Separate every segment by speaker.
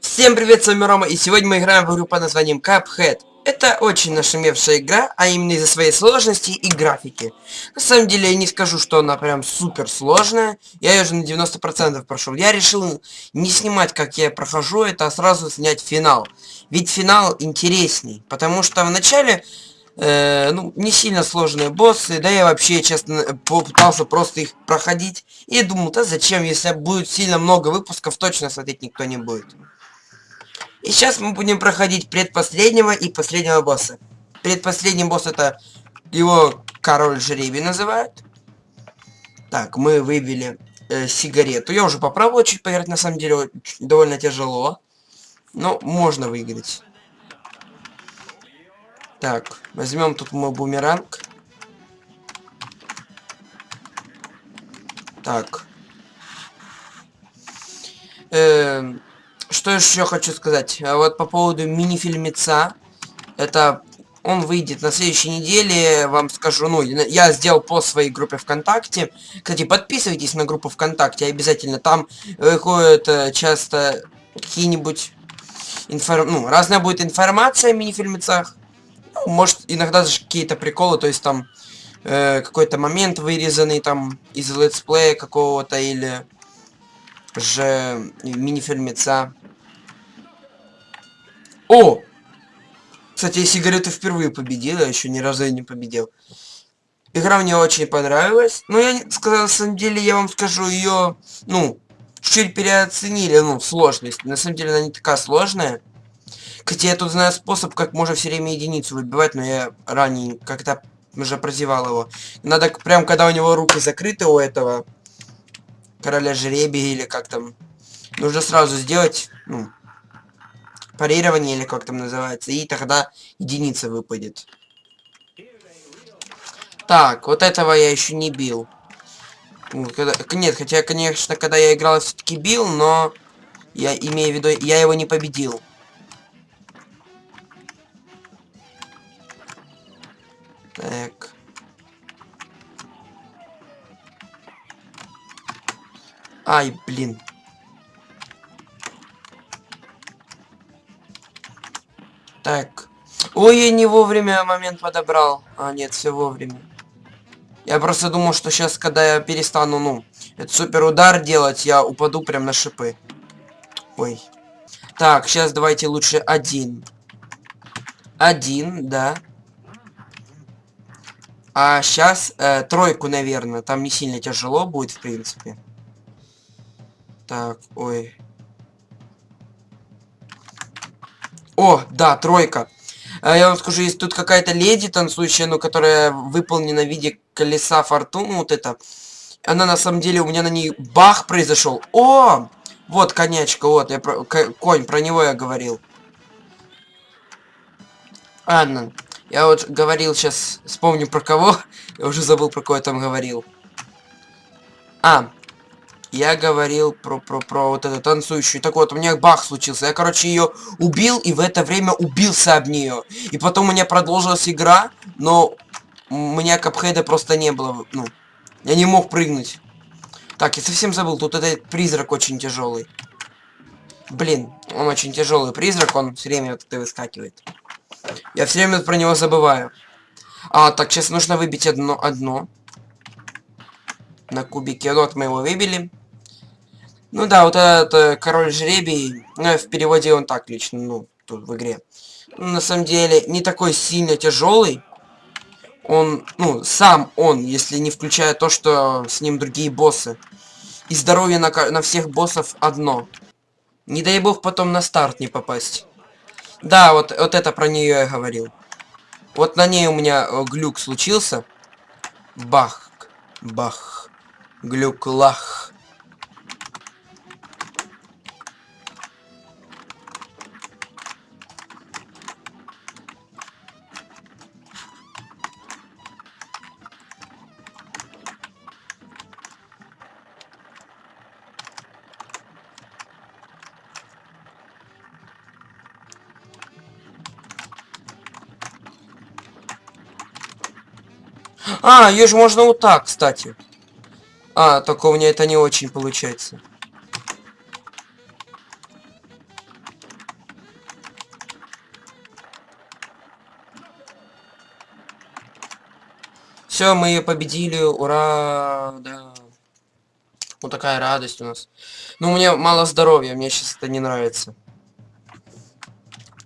Speaker 1: Всем привет, с вами Рома, и сегодня мы играем в игру под названием Cuphead. Это очень нашумевшая игра, а именно из-за своей сложности и графики. На самом деле, я не скажу, что она прям супер сложная. Я ее уже на 90% прошел. Я решил не снимать, как я прохожу это, а сразу снять финал. Ведь финал интересней, потому что в начале э, ну, не сильно сложные боссы, да я вообще, честно, попытался просто их проходить. И думал, да зачем, если будет сильно много выпусков, точно смотреть никто не будет. И сейчас мы будем проходить предпоследнего и последнего босса. Предпоследний босс это его король жребий называют. Так, мы выбили э, сигарету. Я уже попробовал чуть поиграть, на самом деле довольно тяжело. Но можно выиграть. Так, возьмем тут мой бумеранг. Так. Э, что еще хочу сказать? А вот по поводу мини-фильмеца. Это он выйдет на следующей неделе, вам скажу, ну, я сделал по своей группе ВКонтакте. Кстати, подписывайтесь на группу ВКонтакте обязательно. Там выходят э, часто какие-нибудь информ... ну, разная будет информация о мини-фильмецах может, иногда даже какие-то приколы, то есть там э, какой-то момент вырезанный там из летсплея какого-то или же мини-фильмеца. О! Кстати, я сигарету впервые победил, я еще ни разу я не победил. Игра мне очень понравилась. Но я сказал, на самом деле, я вам скажу, ее, ну, чуть-чуть переоценили, ну, сложность. На самом деле, она не такая сложная. Хотя я тут знаю способ, как можно все время единицу выбивать, но я ранее как-то уже прозевал его. Надо прям, когда у него руки закрыты у этого короля жеребия или как там, нужно сразу сделать, ну, парирование или как там называется, и тогда единица выпадет. Так, вот этого я еще не бил. Нет, хотя, конечно, когда я играл, все-таки бил, но я имею в виду, я его не победил. Так. Ай, блин. Так. Ой, я не вовремя момент подобрал. А, нет, все вовремя. Я просто думал, что сейчас, когда я перестану, ну, этот супер удар делать, я упаду прям на шипы. Ой. Так, сейчас давайте лучше один. Один, да. А сейчас э, тройку, наверное. Там не сильно тяжело будет, в принципе. Так, ой. О, да, тройка. А я вам скажу, есть тут какая-то леди танцующая, ну, которая выполнена в виде колеса фортуны, вот это. Она на самом деле, у меня на ней бах произошел. О! Вот конячка, вот, я про, конь, про него я говорил. Ладно. Я вот говорил сейчас, вспомню про кого. Я уже забыл, про кого я там говорил. А, я говорил про, про, про вот эту танцующую. Так вот, у меня бах случился. Я, короче, ее убил, и в это время убился об нее. И потом у меня продолжилась игра, но у меня капхеда просто не было. Ну, я не мог прыгнуть. Так, я совсем забыл, тут этот призрак очень тяжелый. Блин, он очень тяжелый призрак, он все время вот это выскакивает. Я все время про него забываю. А, так, сейчас нужно выбить одно, одно. На кубике. Вот мы его выбили. Ну да, вот этот э, король жребий, ну, в переводе он так лично, ну, тут в игре. Ну, на самом деле, не такой сильно тяжелый. Он, ну, сам он, если не включая то, что с ним другие боссы. И здоровье на, на всех боссов одно. Не дай бог потом на старт не попасть. Да, вот, вот это про нее я говорил. Вот на ней у меня э, глюк случился. Бах. Бах. Глюк лах. А, ее же можно вот так, кстати. А, только у меня это не очень получается. Все, мы ее победили, ура, да. Вот такая радость у нас. Ну, у меня мало здоровья, мне сейчас это не нравится.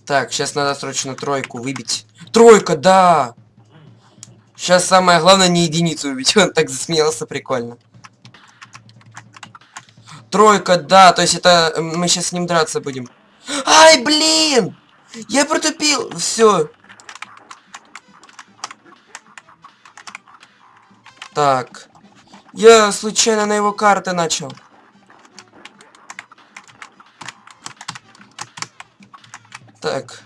Speaker 1: Так, сейчас надо срочно тройку выбить. Тройка, да! Сейчас самое главное не единицу убить. Он так засмеялся, прикольно. Тройка, да, то есть это мы сейчас с ним драться будем. Ай, блин! Я протупил. Все. Так. Я случайно на его карты начал. Так.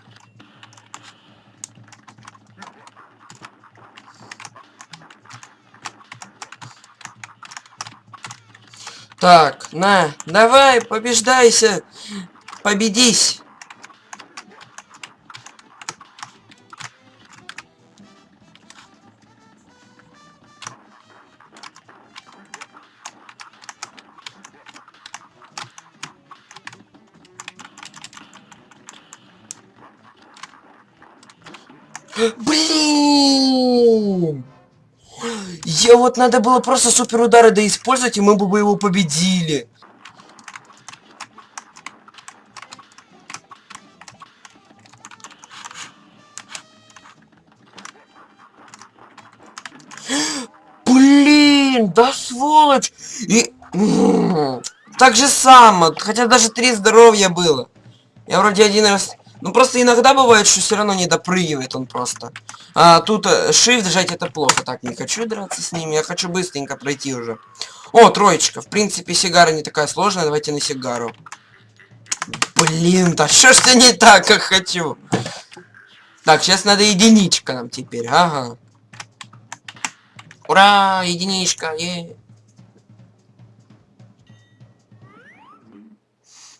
Speaker 1: Так, на, давай, побеждайся. Победись. Блин! Я вот надо было просто супер удары да использовать, и мы бы его победили. Блин, да сволочь! И... Так же само, хотя даже три здоровья было. Я вроде один раз... Ну просто иногда бывает, что все равно не допрыгивает он просто. А тут э, shift жать это плохо. Так, не хочу драться с ними, я хочу быстренько пройти уже. О, троечка. В принципе, сигара не такая сложная, давайте на сигару. Блин, да что ж ты не так, как хочу? Так, сейчас надо единичка нам теперь, ага. Ура, единичка, е.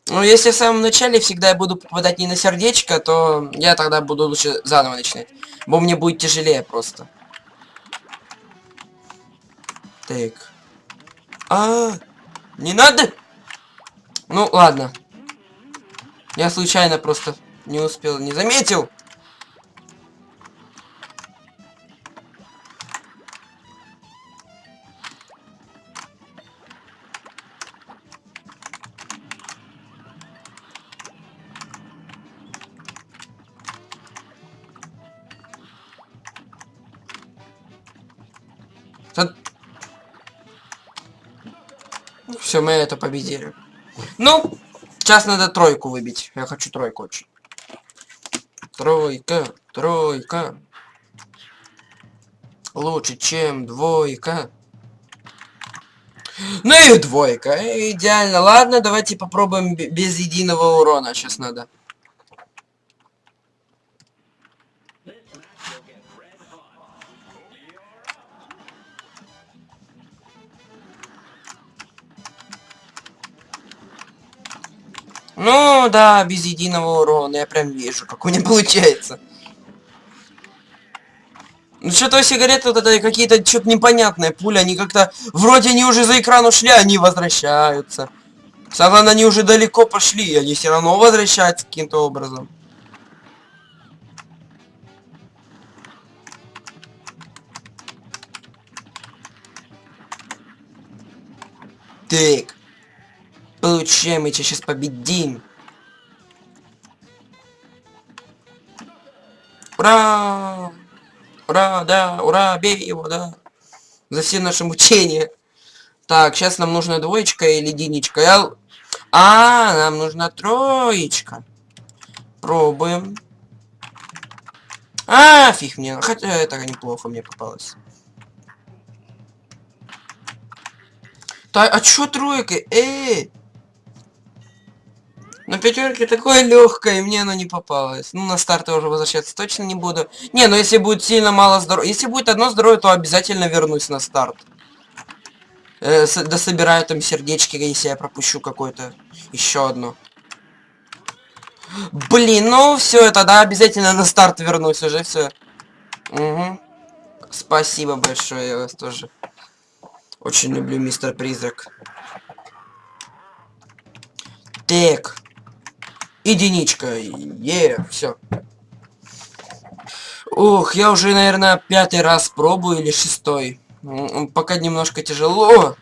Speaker 1: Ну, если в самом начале всегда я буду попадать не на сердечко, то я тогда буду лучше заново начинать. Бо мне будет тяжелее просто. Так. А, -а, -а не надо! Ну, ладно. Я случайно просто не успел, не заметил. Все, мы это победили. Ну, сейчас надо тройку выбить. Я хочу тройку очень. Тройка, тройка. Лучше, чем двойка. Ну и двойка. Идеально. Ладно, давайте попробуем без единого урона. Сейчас надо. Ну, да, без единого урона. Я прям вижу, как у меня получается. Ну что-то сигареты вот это какие-то что-то непонятные пули, они как-то вроде они уже за экран ушли, они возвращаются. Самое они уже далеко пошли, они все равно возвращаются каким-то образом. Так. Получаем, мы тебя сейчас победим. Ура! Ура, да, ура, бей его, да. За все наши мучения. Так, сейчас нам нужна двоечка или единичка. Я... А, нам нужна троечка. Пробуем. А, фиг мне. Хотя это неплохо мне попалось. Так, а чё тройка? Эй! На пятерке такое легкое, мне оно не попалось. Ну, на старт я уже возвращаться точно не буду. Не, ну если будет сильно мало здоровья... Если будет одно здоровье, то обязательно вернусь на старт. Э, с дособираю там сердечки, если я пропущу какое-то еще одно. Блин, ну все, тогда обязательно на старт вернусь уже, все. Угу. Спасибо большое, я вас тоже очень люблю, мистер Призрак. Так единичка. Е, все. Ох, я уже, наверное, пятый раз пробую или шестой. Пока немножко тяжело.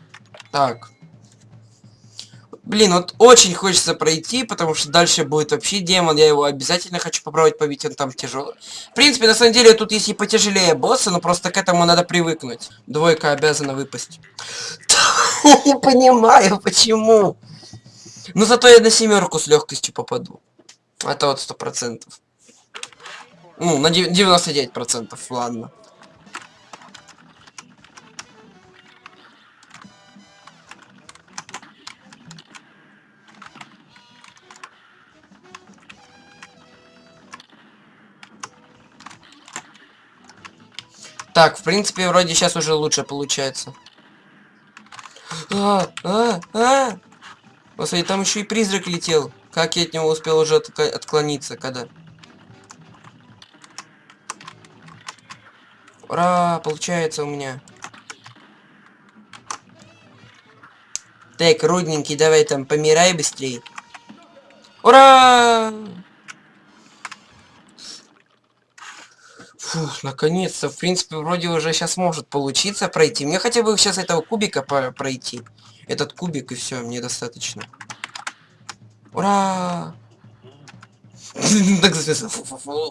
Speaker 1: Так. Блин, вот очень хочется пройти, потому что дальше будет вообще демон. Я его обязательно хочу попробовать побить, он там тяжелый. В принципе, на самом деле, тут есть и потяжелее босса, но просто к этому надо привыкнуть. Двойка обязана выпасть. Не понимаю, почему. Но зато я на семерку с легкостью попаду. Это вот сто процентов. Ну, на 99%, ладно. Так, в принципе, вроде сейчас уже лучше получается. А, а, а! Господи, там еще и призрак летел. Как я от него успел уже от отклониться, когда? Ура, получается у меня. Так, рудненький, давай там помирай быстрее. Ура! Фух, наконец-то. В принципе, вроде уже сейчас может получиться пройти. Мне хотя бы сейчас этого кубика пройти. Этот кубик и все, мне достаточно. Ура!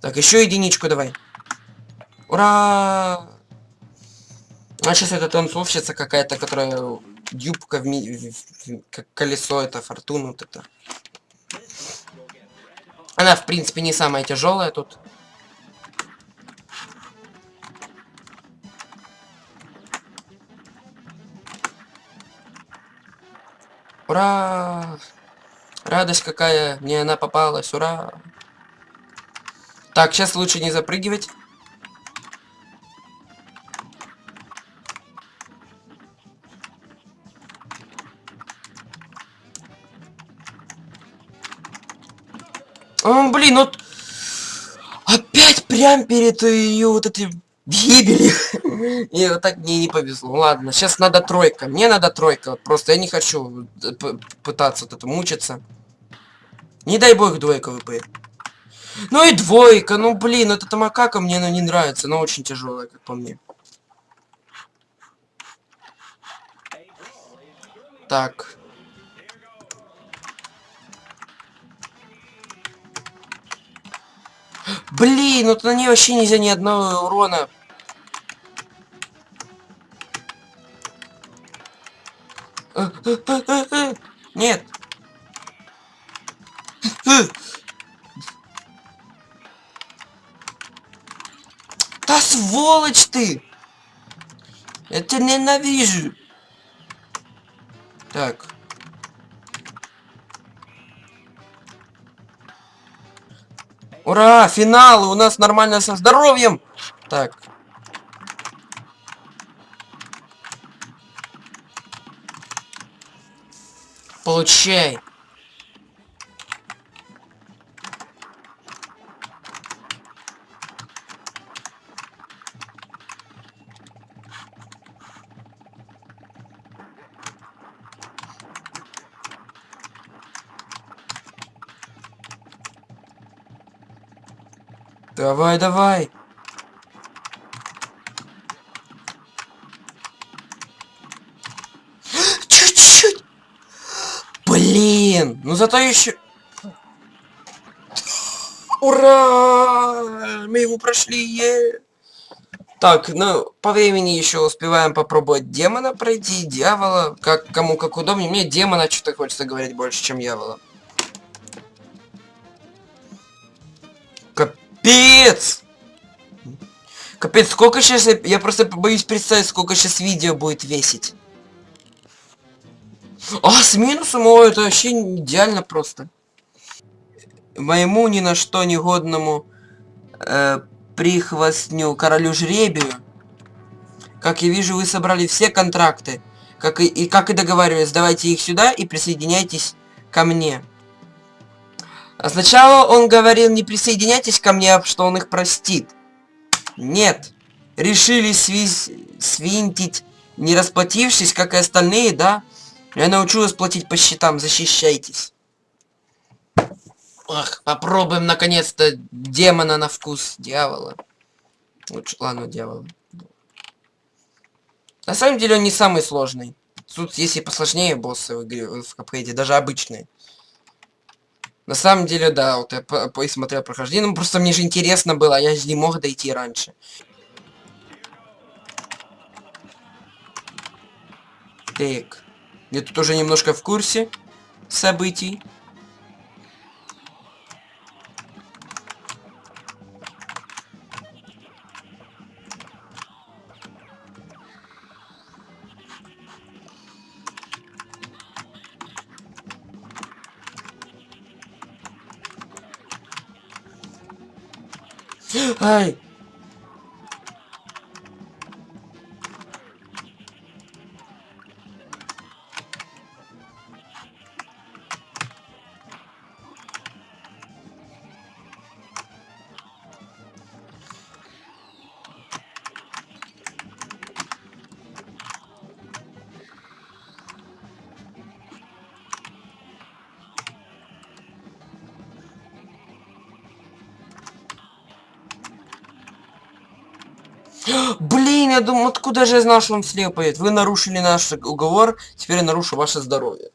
Speaker 1: Так, еще единичку давай. Ура! А сейчас это танцовщица какая-то, которая юбка в... как колесо, это фортуна вот это. Она, в принципе, не самая тяжелая тут. Ура! Радость какая! Мне она попалась, ура! Так, сейчас лучше не запрыгивать. О, блин, вот опять прям перед ее вот этой гибели. И вот так мне не повезло. Ладно, сейчас надо тройка. Мне надо тройка. Просто я не хочу э, пытаться вот это мучиться. Не дай бог двойка выпадет. Ну и двойка, ну блин, вот эта макака мне она не нравится, она очень тяжелая, как по мне. Так. Блин, вот на ней вообще нельзя ни одного урона. Нет. Да сволочь ты! Тебя ненавижу. Так. Ура! Финал! У нас нормально со здоровьем! Так. Получай. Давай, давай. Зато еще... Ура! Мы его прошли. Так, ну, по времени еще успеваем попробовать демона пройти, дьявола, как кому как удобнее. Мне демона что-то хочется говорить больше, чем дьявола. Капец! Капец, сколько сейчас... Я просто боюсь представить, сколько сейчас видео будет весить. А, с минусом? О, это вообще идеально просто. Моему ни на что негодному э, прихвостню королю жребию. Как я вижу, вы собрали все контракты. Как и, и как и договаривались, давайте их сюда и присоединяйтесь ко мне. А сначала он говорил, не присоединяйтесь ко мне, что он их простит. Нет. Решили свинтить, не расплатившись, как и остальные, да? Я научу вас платить по счетам, защищайтесь. Ах, попробуем наконец-то демона на вкус дьявола. Лучше, ладно, дьявола. На самом деле он не самый сложный. Тут есть и посложнее боссы в игре, в капхейде, даже обычные. На самом деле, да, вот я посмотрел прохождение, ну просто мне же интересно было, а я же не мог дойти раньше. Так. Я тут уже немножко в курсе событий. Ай! Блин, я думал, откуда же я знал, что он слева поедет? Вы нарушили наш уговор, теперь я нарушу ваше здоровье.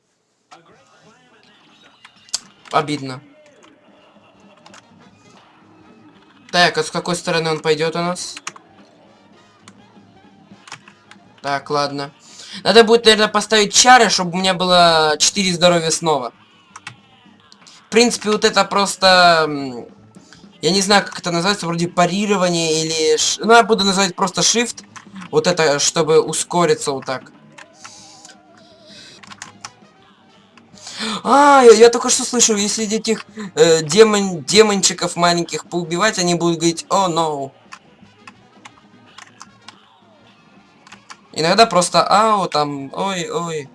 Speaker 1: Обидно. Так, а с какой стороны он пойдет у нас? Так, ладно. Надо будет, наверное, поставить чары, чтобы у меня было 4 здоровья снова. В принципе, вот это просто я не знаю, как это называется, вроде парирование или... Ну, я буду называть просто shift. Вот это, чтобы ускориться вот так. А, я, я только что слышал, если этих э, демон, демончиков маленьких поубивать, они будут говорить «О, oh, no». Иногда просто «Ау», там «Ой-ой».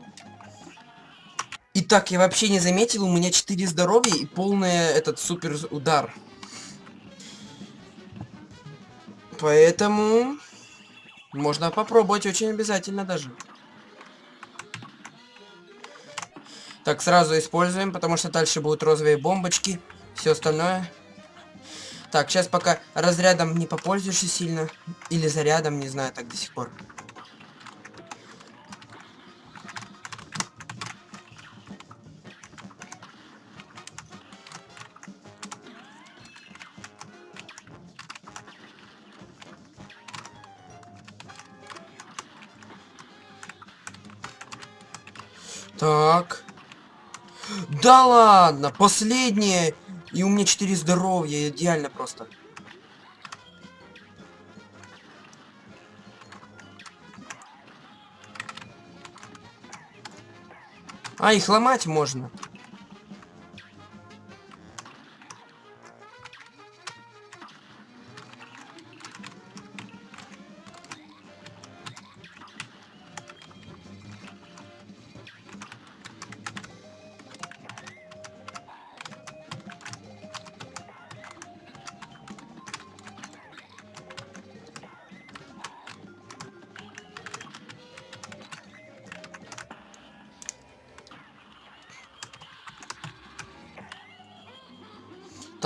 Speaker 1: Итак, я вообще не заметил, у меня 4 здоровья и полный этот супер удар. Поэтому можно попробовать очень обязательно даже. Так, сразу используем, потому что дальше будут розовые бомбочки. Все остальное. Так, сейчас пока разрядом не попользуешься сильно. Или зарядом, не знаю, так до сих пор. Так. Да ладно, последнее. И у меня 4 здоровья, идеально просто. А, их ломать можно.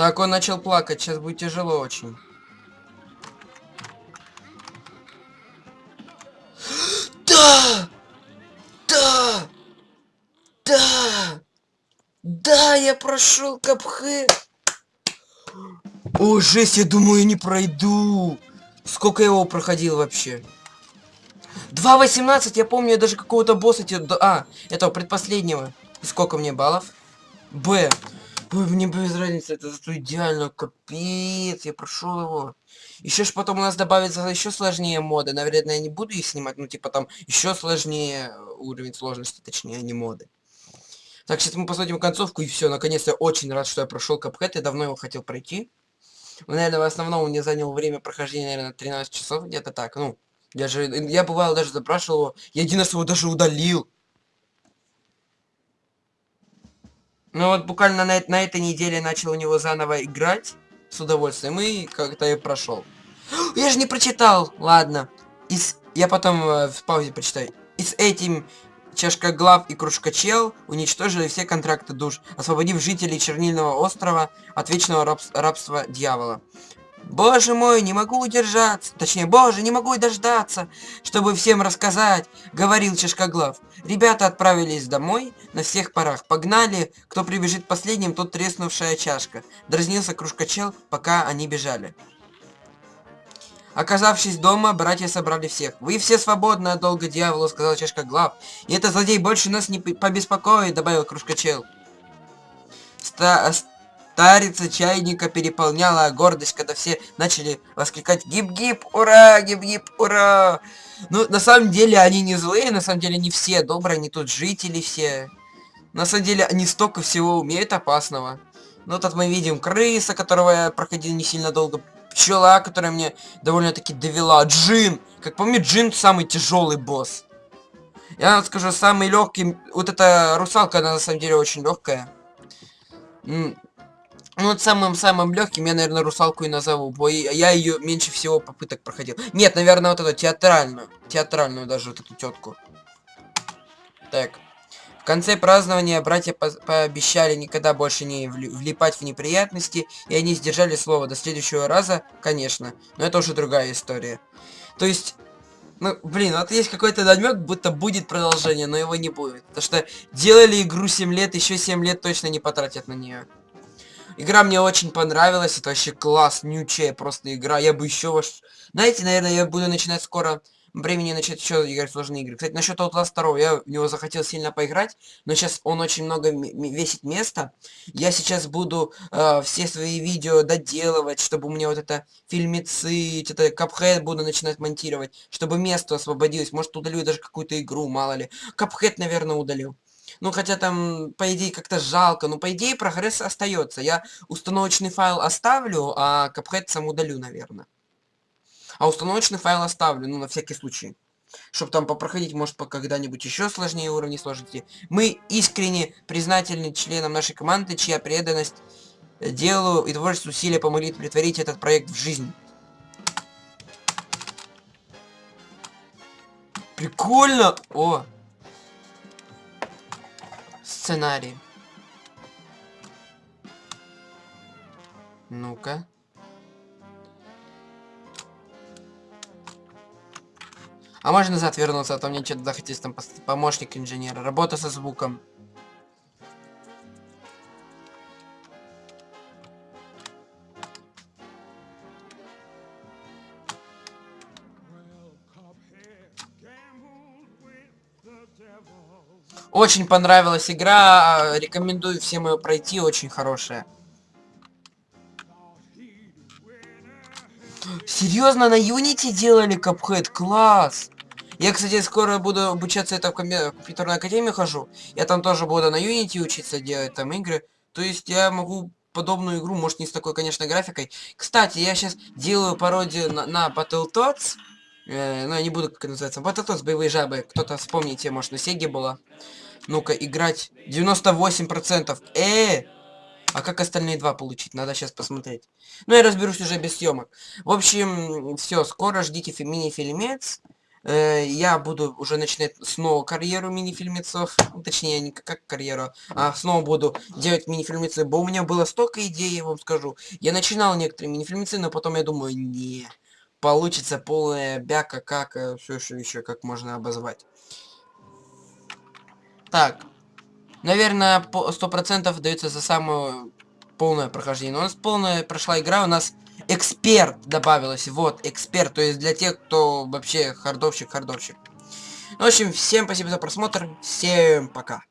Speaker 1: Так, он начал плакать, сейчас будет тяжело очень. Да! Да! Да! Да, я прошел капхэ. О, жесть, я думаю, не пройду. Сколько я его проходил вообще? 2.18, я помню, я даже какого-то босса... А, этого предпоследнего. И сколько мне баллов? Б. Ой, мне без разницы, это зато идеально, капец, я прошел его. Еще ж потом у нас добавится еще сложнее моды. Наверное, я не буду их снимать, ну типа там еще сложнее уровень сложности, точнее, не моды. Так, сейчас мы посмотрим концовку и все. Наконец-то я очень рад, что я прошел Капхэт. Я давно его хотел пройти. Ну, наверное, в основном мне занял время прохождения, наверное, 13 часов, где-то так. Ну, я же, я бывало даже запрашивал его. Я один раз его даже удалил. Ну вот буквально на, на этой неделе начал у него заново играть с удовольствием и как-то и прошел. Я же не прочитал. Ладно. И с... Я потом э, в паузе прочитаю. И с этим Чашка Глав и Кружка Чел уничтожили все контракты душ, освободив жителей Чернильного острова от вечного раб рабства дьявола. Боже мой, не могу удержаться. Точнее, боже, не могу дождаться, чтобы всем рассказать, говорил Чешкоглав. Ребята отправились домой на всех парах. Погнали, кто прибежит последним, тот треснувшая чашка. Дразнился кружкачел, пока они бежали. Оказавшись дома, братья собрали всех. «Вы все свободны от долга дьяволу», — сказал Чашка Глав. «И этот злодей больше нас не побеспокоит», — добавил Кружкачел. Ста Старица чайника переполняла гордость, когда все начали воскликать «Гип-гип, ура! Гип-гип, ура!» Ну, на самом деле, они не злые, на самом деле, не все добрые, они тут жители все. На самом деле, они столько всего умеют опасного. Ну, тут мы видим крыса, которого я проходил не сильно долго. Пчела, которая мне довольно-таки довела. Джин! Как помню, Джин самый тяжелый босс. Я вам скажу, самый легкий... Вот эта русалка, она на самом деле очень легкая. Ну, вот самым-самым легким я, наверное, русалку и назову, бо я ее меньше всего попыток проходил. Нет, наверное, вот эту театральную. Театральную даже вот эту тетку. Так. В конце празднования братья по пообещали никогда больше не влипать в неприятности, и они сдержали слово до следующего раза, конечно. Но это уже другая история. То есть, ну, блин, вот есть какой-то намек, будто будет продолжение, но его не будет. Потому что делали игру 7 лет, еще 7 лет точно не потратят на нее. Игра мне очень понравилась, это вообще класс, нючая просто игра. Я бы еще ваш... Знаете, наверное, я буду начинать скоро времени начать еще играть в сложные игры. Кстати, насчет Outlast 2, я в него захотел сильно поиграть, но сейчас он очень много весит места. Я сейчас буду э, все свои видео доделывать, чтобы у меня вот это фильмецы, это капхед буду начинать монтировать, чтобы место освободилось. Может, удалю даже какую-то игру, мало ли. Капхед, наверное, удалю. Ну, хотя там, по идее, как-то жалко. Но, по идее, прогресс остается. Я установочный файл оставлю, а капхед сам удалю, наверное. А установочный файл оставлю, ну, на всякий случай. Чтобы там попроходить, может, по когда-нибудь еще сложнее уровни сложности. Мы искренне признательны членам нашей команды, чья преданность делу и творчеству усилия помогли притворить этот проект в жизнь. Прикольно! О! Сценарий. Ну-ка. А можно назад вернуться, а то мне что-то захотелось там помощник инженера. Работа со звуком. Очень понравилась игра, рекомендую всем ее пройти, очень хорошая. Серьезно, на Unity делали капхед? Класс! Я, кстати, скоро буду обучаться, это в компьютерную академию хожу. Я там тоже буду на Unity учиться делать там игры. То есть я могу подобную игру, может не с такой, конечно, графикой. Кстати, я сейчас делаю пародию на, на Battletoads. Э, ну, я не буду, как называется. Battletoads, боевые жабы. Кто-то вспомните, может, на Сеге было. Ну-ка, играть. 98%. Э, а как остальные два получить? Надо сейчас посмотреть. Ну, я разберусь уже без съемок. В общем, все, скоро ждите мини-фильмец. Э, я буду уже начинать снова карьеру мини-фильмецов. Ну, точнее, не как карьеру, а снова буду делать мини-фильмецы. Бо у меня было столько идей, я вам скажу. Я начинал некоторые мини-фильмецы, но потом я думаю, не, получится полная бяка, как, все что еще, как можно обозвать. Так. Наверное, сто процентов дается за самую полное прохождение. Но у нас полная прошла игра, у нас эксперт добавилось. Вот, эксперт. То есть для тех, кто вообще хардовщик, хардовщик. Ну, в общем, всем спасибо за просмотр. Всем пока.